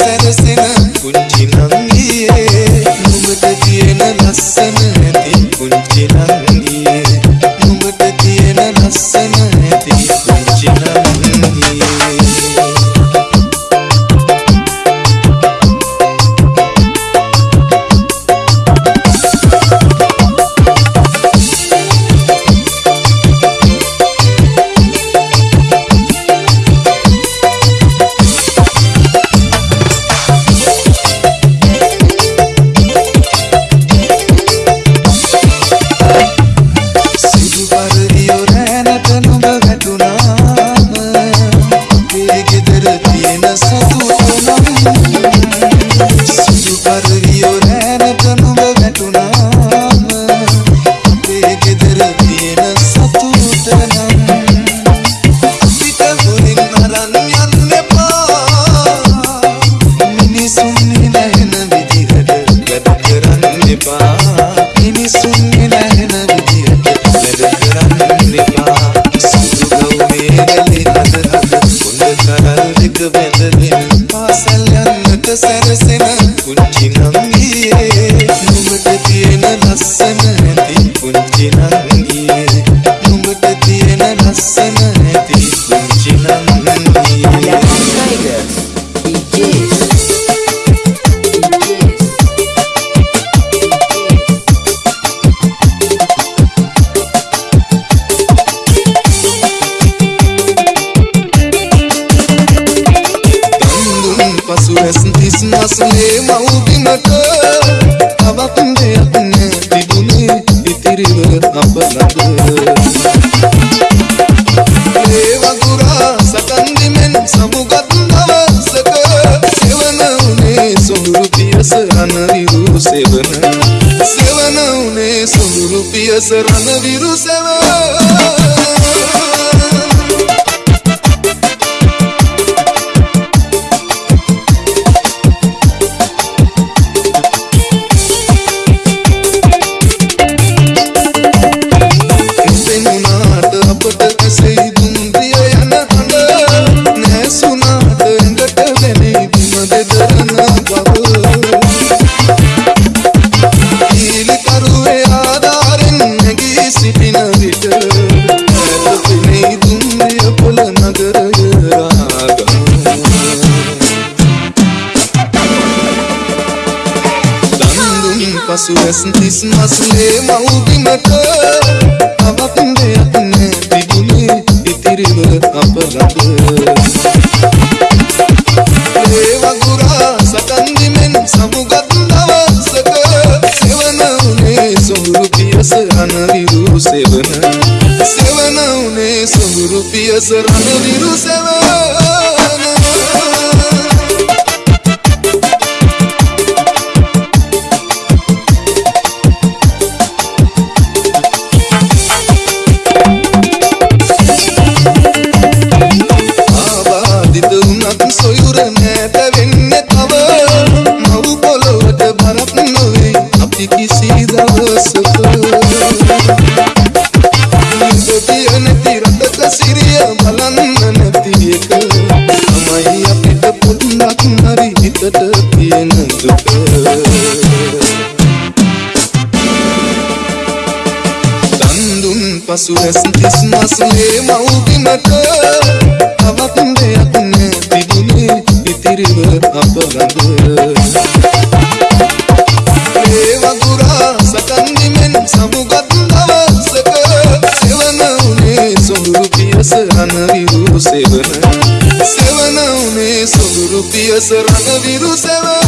said us in බිඳ බිඳ දින පාසල් යන්නට සැරසෙන අසනේ මව්බිමට තවත් දෙයක් නෑ තිබුණේ ඉතිරිව අප ළඟ. ඒ වඳුරා සටන් දිමෙන් සමුගත් දවසක සෙවන උනේ සොඳුරු පියස රණවිරු සෙවන. සෙවන උනේ සොඳුරු පියස රණවිරු සෙවන. සුවැස් තිස් මසුලේ මව්බිමට අවතින් දෙයක් නෑ තිබුණේ ඉතිරිව අප ළඟ ඒ වගුරා සටන් දිමෙන් සමුගත් දවසක සෙවන උනේ සොහුරු පියස අනවිරු සෙවන සෙවන උනේ සොහුරු පියස රණවිරු සෙවන පසු ඇස් තිස් මස්ලේ මව්බිමට තවත් දෙයක් නැතිබුණේ ඉතිරිව අප ළඟ ඒ වගුරා සකන්දිමෙන් සමුගත් දවසක සෙවන උනේ සොඳුරු පියස රණවිරු සෙවන. සෙවන උනේ සොඳුරු පියස රණවිරු සෙවන.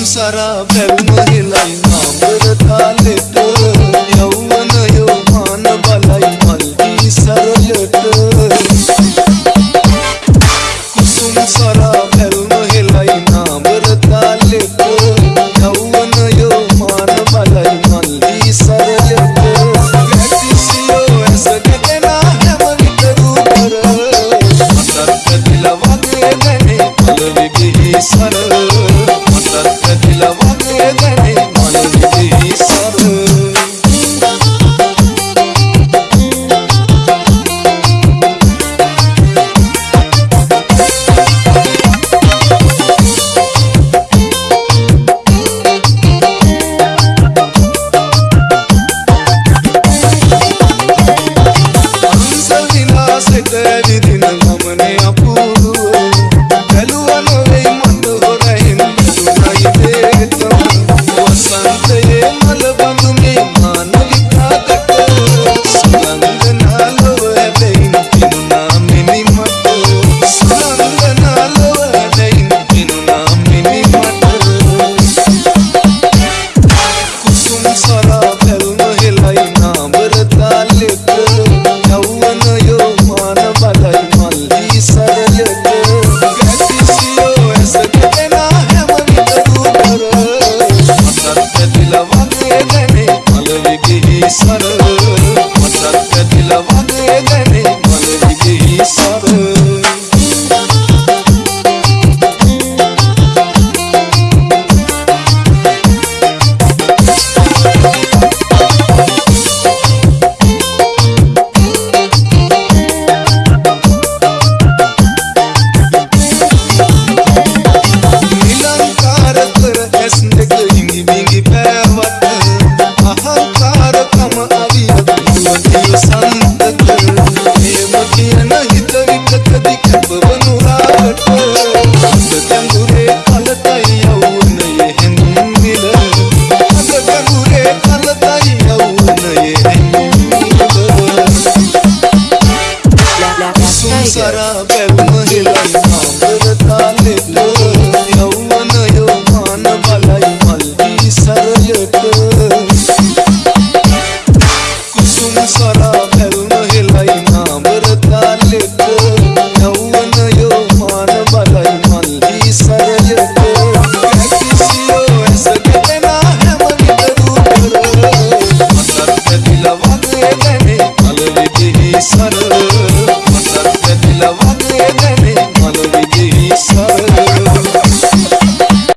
Sara, Belma, Hilay, Namur, Thalit,